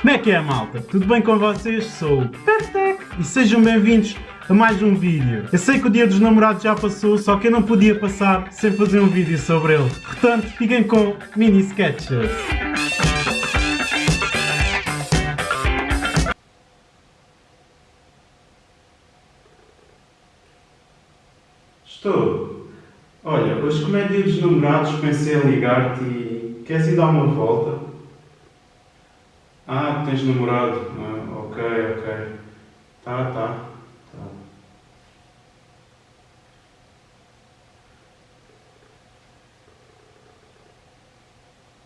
Como é que é, malta? Tudo bem com vocês? Sou o Pertec e sejam bem-vindos a mais um vídeo. Eu sei que o dia dos namorados já passou, só que eu não podia passar sem fazer um vídeo sobre ele. Portanto, fiquem com mini sketches. Estou. Olha, hoje como é dia dos namorados, pensei em ligar-te e queres ir dar uma volta? Ah, tens namorado. Ah, ok, ok. Tá, tá. tá.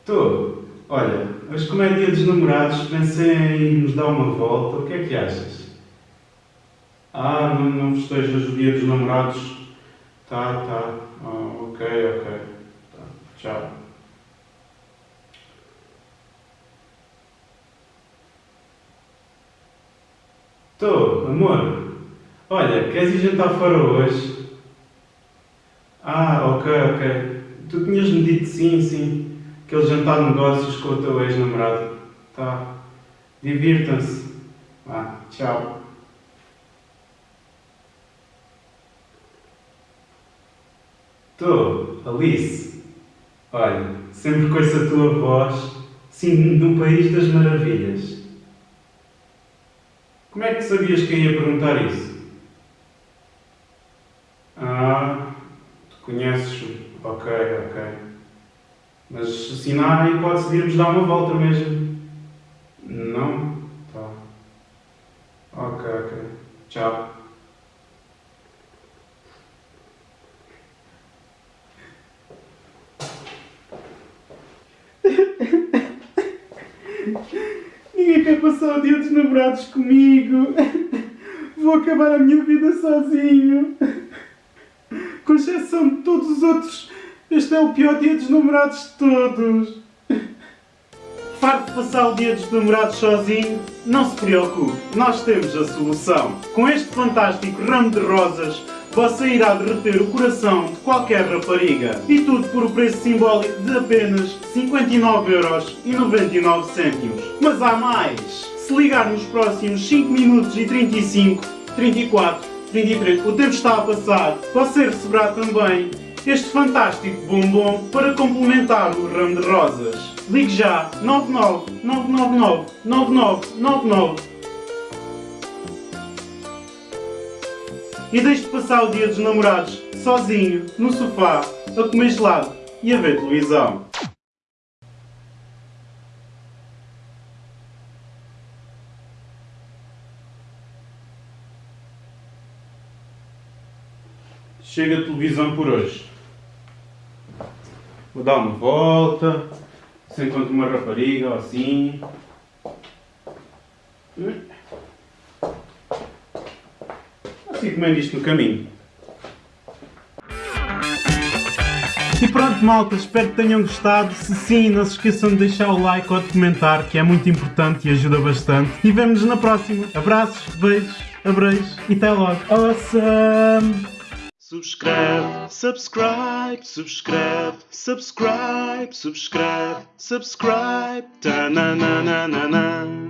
Tô. Olha, hoje como é dia dos namorados, pensei em nos dar uma volta. O que é que achas? Ah, não, não festejas o dia dos namorados? Tá, tá. Ah, ok, ok. Tá. Tchau. Tô, amor. Olha, queres ir jantar fora hoje? Ah, ok, ok. Tu tinhas-me dito sim, sim. Aquele jantar de negócios com o teu ex-namorado. Tá. Divirtam-se. Ah, tchau. Tô, Alice. Olha, sempre com essa tua voz, sinto-me num país das maravilhas. Como é que sabias que eu ia perguntar isso? Ah, tu conheces-me. Ok, ok. Mas assim não há hipótese de irmos dar uma volta mesmo. Não? Tá. Ok, ok. Tchau. Passar o dia dos namorados comigo. Vou acabar a minha vida sozinho. Com exceção de todos os outros, este é o pior dia dos namorados de todos. Farto de passar o dia dos namorados sozinho? Não se preocupe, nós temos a solução. Com este fantástico ramo de rosas, você irá derreter o coração de qualquer rapariga. E tudo por o preço simbólico de apenas 59,99€. Mas há mais! Se ligar nos próximos 5 minutos e 35, 34, 33, o tempo está a passar, você receberá também este fantástico bombom para complementar o ramo de rosas. Ligue já 99 999 9999 e deixe de passar o dia dos namorados sozinho, no sofá, a comer gelado e a ver televisão. Chega a televisão por hoje. Vou dar uma volta, se encontro uma rapariga ou assim. Assim comendo isto no caminho. E pronto malta, espero que tenham gostado. Se sim, não se esqueçam de deixar o like ou de comentar, que é muito importante e ajuda bastante. E vemo-nos na próxima. Abraços, beijos, abreijos e até logo. Awesome! Subscreve, subscribe, subscreve, subscribe, subscribe, ta na na na na na.